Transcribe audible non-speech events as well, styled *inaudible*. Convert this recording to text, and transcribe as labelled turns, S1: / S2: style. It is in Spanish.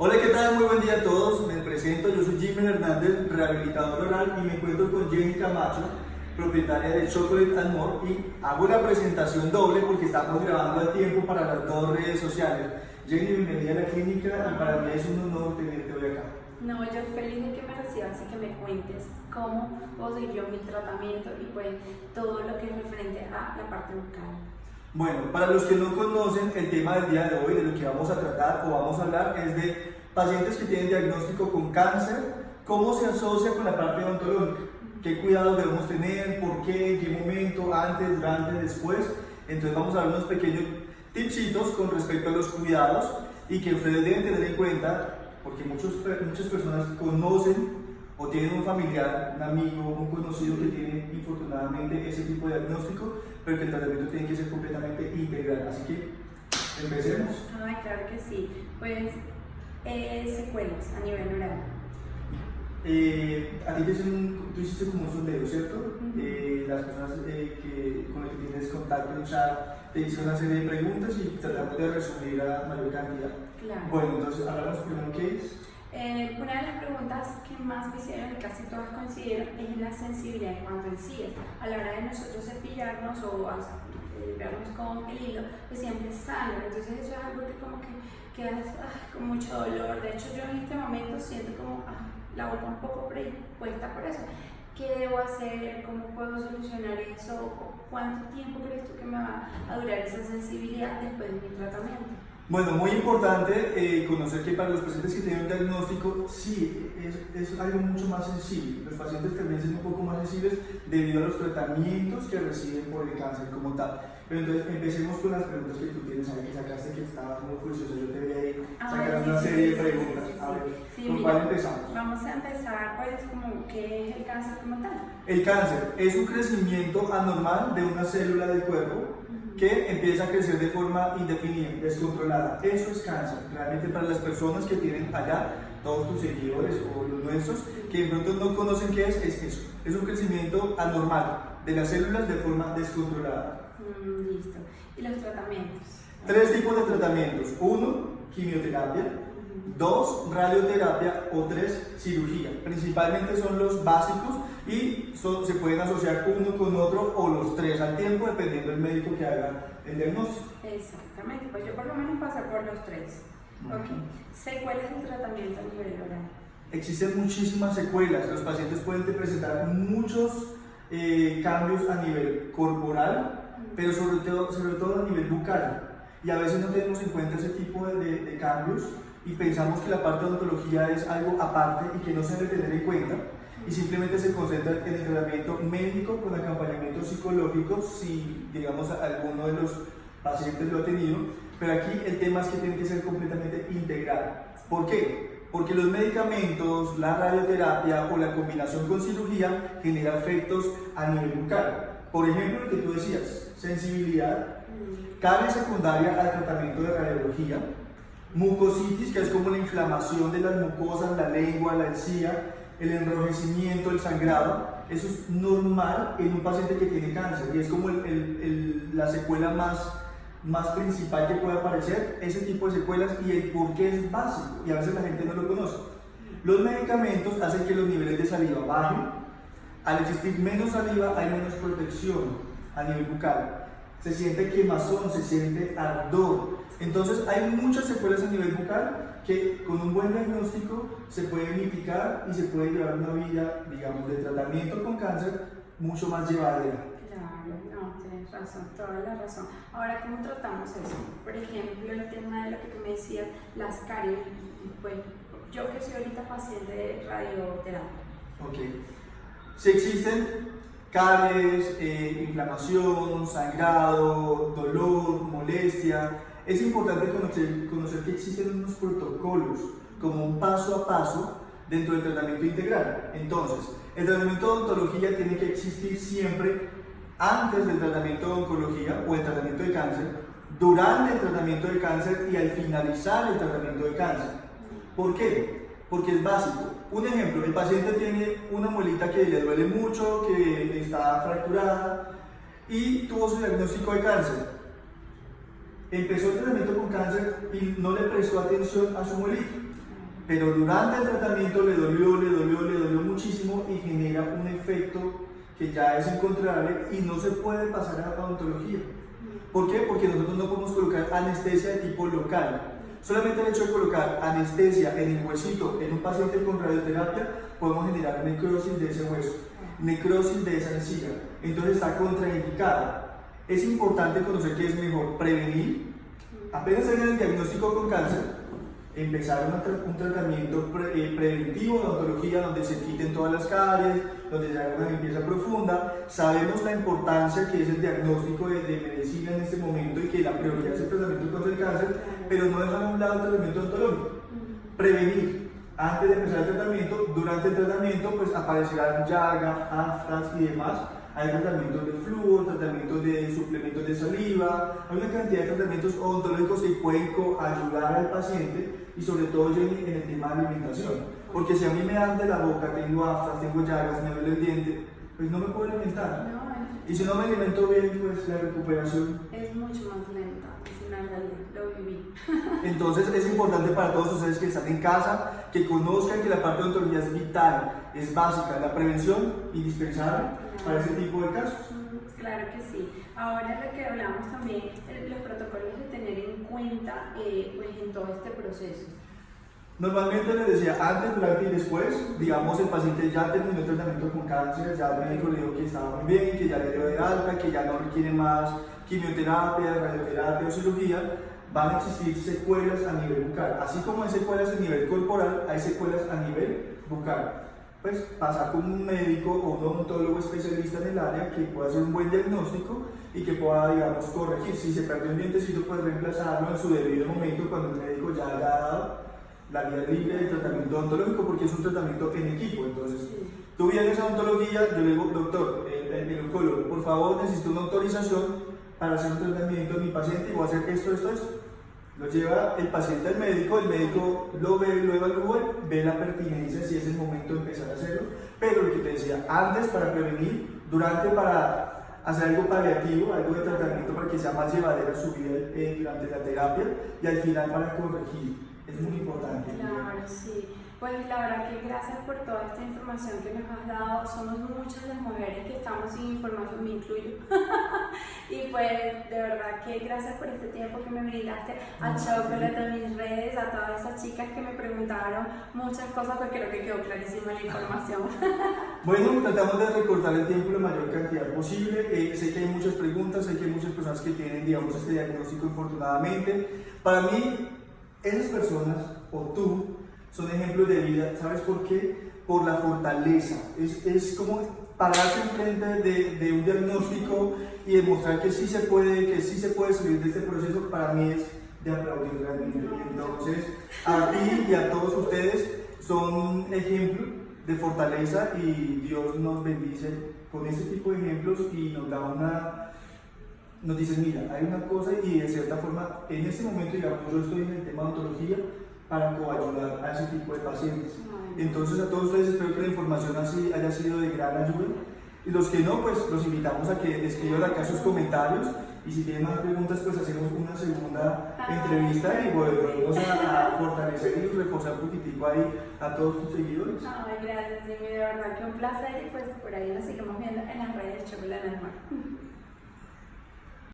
S1: Hola, ¿qué tal? Muy buen día a todos. Me presento, yo soy Jimmy Hernández, rehabilitador oral y me encuentro con Jenny Camacho, propietaria de Chocolate and More y hago la presentación doble porque estamos grabando a tiempo para las dos redes sociales. Jenny, bienvenida a la clínica y para mí es un honor tenerte hoy acá.
S2: No, yo feliz de que me recibas y que me cuentes cómo puedo seguir yo mi tratamiento y pues todo lo que es referente a la parte bucal.
S1: Bueno, para los que no conocen el tema del día de hoy, de lo que vamos a tratar o vamos a hablar es de pacientes que tienen diagnóstico con cáncer, cómo se asocia con la parte odontológica, qué cuidados debemos tener, por qué, en qué momento, antes, durante, después. Entonces vamos a dar unos pequeños tipsitos con respecto a los cuidados y que ustedes deben tener en cuenta porque muchos, muchas personas conocen o tienen un familiar, un amigo, un conocido que tiene infortunadamente ese tipo de diagnóstico, pero que el tratamiento tiene que ser completamente integral. Así que empecemos.
S2: Ay, claro que sí. Pues eh, secuelas a nivel oral.
S1: Eh, a ti te hicieron, tú hiciste como un sondeo, ¿cierto? eh, las personas eh, que, con las que tienes contacto en chat te hicieron una serie de preguntas y tratamos de resumir a mayor cantidad.
S2: Claro.
S1: Bueno, entonces hablamos primero qué es.
S2: Eh, una de las preguntas que más me hicieron y casi todas coincidieron es la sensibilidad en cuanto a encías. A la hora de nosotros cepillarnos o eh, vernos con el hilo, pues siempre sangra. Entonces eso es algo que como que quedas ah, con mucho dolor. De hecho yo en este momento siento como ah, la boca un poco predispuesta por eso. ¿Qué debo hacer? ¿Cómo puedo solucionar eso? ¿Cuánto tiempo crees tú que me va a durar esa sensibilidad después de mi tratamiento?
S1: Bueno, muy importante eh, conocer que para los pacientes que tienen un diagnóstico, sí, es, es, algo mucho más sensible. Los pacientes también son un poco más sensibles debido a los tratamientos que reciben por el cáncer como tal. Pero entonces empecemos con las preguntas que tú tienes ahí, que sacaste que estabas muy juicioso. Yo te vi ahí sacar una
S2: sí,
S1: serie
S2: sí,
S1: de preguntas. a ver, ¿con
S2: mira,
S1: cuál empezamos?
S2: Vamos a empezar, pues, como, ¿qué es el cáncer como tal?
S1: El cáncer es un crecimiento anormal de una célula del cuerpo que empieza a crecer de forma indefinida, descontrolada. Eso es cáncer. Realmente para las personas que tienen allá, todos tus seguidores o los nuestros, que de pronto no conocen qué es, es eso. Es un crecimiento anormal de las células de forma descontrolada.
S2: Mm, listo. ¿Y los tratamientos?
S1: Tres tipos de tratamientos. Uno, quimioterapia. Dos, radioterapia o tres, cirugía. Principalmente son los básicos y son, se pueden asociar uno con otro o los tres al tiempo dependiendo del médico que haga el diagnóstico.
S2: Exactamente, pues yo por lo menos pasé por los tres. Ok. ¿Secuelas del tratamiento a nivel oral?
S1: Existen muchísimas secuelas. Los pacientes pueden presentar muchos eh, cambios a nivel corporal, pero sobre todo, sobre todo a nivel bucal. Y a veces no tenemos en cuenta ese tipo de, de, de cambios y pensamos que la parte de odontología es algo aparte y que no se debe tener en cuenta y simplemente se concentra en el tratamiento médico con acompañamiento psicológico si digamos alguno de los pacientes lo ha tenido, pero aquí el tema es que tiene que ser completamente integral. ¿Por qué? Porque los medicamentos, la radioterapia o la combinación con cirugía genera efectos a nivel bucal. Por ejemplo, lo que tú decías, sensibilidad, carie secundaria al tratamiento de radiología, mucositis, que es como la inflamación de las mucosas, la lengua, la encía, el enrojecimiento, el sangrado, eso es normal en un paciente que tiene cáncer y es como la secuela más, más principal que puede aparecer, ese tipo de secuelas y el por qué es básico y a veces la gente no lo conoce. Los medicamentos hacen que los niveles de saliva bajen, al existir menos saliva hay menos protección a nivel bucal, se siente quemazón, se siente ardor, entonces hay muchas secuelas a nivel bucal que con un buen diagnóstico se puede mitigar y se puede llevar una vida, digamos, de tratamiento con cáncer mucho más llevadera.
S2: Claro, no, tienes razón, toda la razón. Ahora, ¿cómo tratamos eso? Por ejemplo, el tema de lo que tú me decías, las caries, pues yo que soy ahorita paciente de radioterapia.
S1: Ok. Si existen caries, eh, inflamación, sangrado, dolor, molestia, es importante conocer, conocer que existen unos protocolos como un paso a paso dentro del tratamiento integral. Entonces, el tratamiento de odontología tiene que existir siempre antes del tratamiento de oncología o el tratamiento de cáncer, durante el tratamiento de cáncer y al finalizar el tratamiento de cáncer. ¿Por qué? Porque es básico. Un ejemplo, el paciente tiene una muelita que le duele mucho, que está fracturada y tuvo su diagnóstico de cáncer empezó el tratamiento con cáncer y no le prestó atención a su muelita. pero durante el tratamiento le dolió, le dolió, le dolió muchísimo y genera un efecto que ya es incontrolable y no se puede pasar a la odontología. ¿Por qué? Porque nosotros no podemos colocar anestesia de tipo local. Solamente el hecho de colocar anestesia en el huesito en un paciente con radioterapia podemos generar necrosis de ese hueso, necrosis de esa encía. Entonces está contraindicada. Es importante conocer que es mejor prevenir, apenas en el diagnóstico con cáncer, empezar un, tratamiento eh, preventivo de odontología donde se quiten todas las caries, donde se haga una limpieza profunda. Sabemos la importancia que es el diagnóstico de, medicina en este momento y que la prioridad es el tratamiento contra el cáncer, pero no dejar a un lado el tratamiento odontológico. Prevenir. Antes de empezar el tratamiento, durante el tratamiento, pues aparecerán llagas, aftas y demás hay tratamientos de flujo, tratamientos de suplementos de saliva, hay una cantidad de tratamientos odontológicos que pueden ayudar al paciente y sobre todo en, el tema de alimentación. Porque si a mí me dan de la boca, tengo aftas, tengo llagas, me duele el diente, pues no me puedo alimentar. Y si no me alimento bien, pues la recuperación
S2: es mucho más lenta. Lo viví. *laughs*
S1: Entonces es importante para todos ustedes que están en casa, que conozcan que la parte de odontología es vital, es básica, la prevención indispensable para ese tipo de casos.
S2: Claro que sí. Ahora lo que hablamos también, los protocolos de tener en cuenta eh, pues, en todo este proceso.
S1: Normalmente les decía antes, durante y después, digamos el paciente ya terminó el tratamiento con cáncer, ya el médico le dijo que estaba muy bien, que ya le dio de alta, que ya no requiere más quimioterapia, radioterapia o cirugía, van a existir secuelas a nivel bucal. Así como hay secuelas a nivel corporal, hay secuelas a nivel bucal pues pasar con un médico o un odontólogo especialista en el área que pueda hacer un buen diagnóstico y que pueda, digamos, corregir. Si se perdió un dientecito, pues reemplazarlo en su debido momento cuando el médico ya haya dado la vía libre del tratamiento odontológico porque es un tratamiento en equipo. Entonces, tú vienes a odontología, yo le digo, doctor, el, el, oncólogo, por favor, necesito una autorización para hacer un tratamiento de mi paciente y voy a hacer esto, esto, esto lo lleva el paciente al médico, el médico lo ve, lo evalúa, ve la pertinencia si es el momento de empezar a hacerlo, pero lo que te decía, antes para prevenir, durante para hacer algo paliativo, algo de tratamiento para que sea más llevadera su vida eh, durante la terapia y al final para corregir. Es muy importante.
S2: Claro, sí. Pues la verdad que gracias por toda esta información que nos has dado. Somos muchas las mujeres que estamos sin información, me incluyo. *laughs* y pues de verdad que gracias por este tiempo que me brindaste a Chocolate, a mis redes, a todas esas chicas que me preguntaron muchas cosas, pues creo que quedó clarísima la información. *laughs*
S1: bueno, tratamos de recortar el tiempo la mayor cantidad posible. Eh, sé que hay muchas preguntas, sé que hay muchas personas que tienen, digamos, este diagnóstico infortunadamente. Para mí, esas personas, o tú, son ejemplos de vida. ¿Sabes por qué? Por la fortaleza. Es, es como pararse enfrente de, de un diagnóstico y demostrar que sí se puede, que sí se puede salir de este proceso, para mí es de aplaudir realmente. Entonces, a ti y a todos ustedes son ejemplos de fortaleza y Dios nos bendice con ese tipo de ejemplos y nos da una, nos dice, mira, hay una cosa y de cierta forma, en este momento, digamos, yo estoy en el tema de ontología, para coayudar a ese tipo de pacientes. Entonces a todos ustedes espero que la información así haya sido de gran ayuda y los que no, pues los invitamos a que escriban acá sus comentarios y si tienen más preguntas pues hacemos una segunda entrevista y volvemos a, fortalecer y reforzar un poquitico ahí a todos tus seguidores.
S2: Ay, gracias Jimmy, de verdad que un placer y pues por ahí nos seguimos viendo en las redes Chocolate Mar.